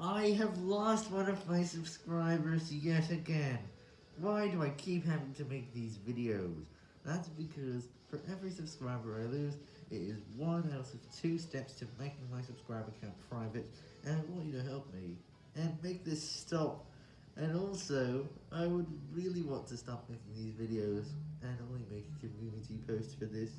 I have lost one of my subscribers yet again. Why do I keep having to make these videos? That's because for every subscriber I lose, it is one out of two steps to making my subscriber account private, and I want you to help me, and make this stop. And also, I would really want to stop making these videos, and only make a community post for this.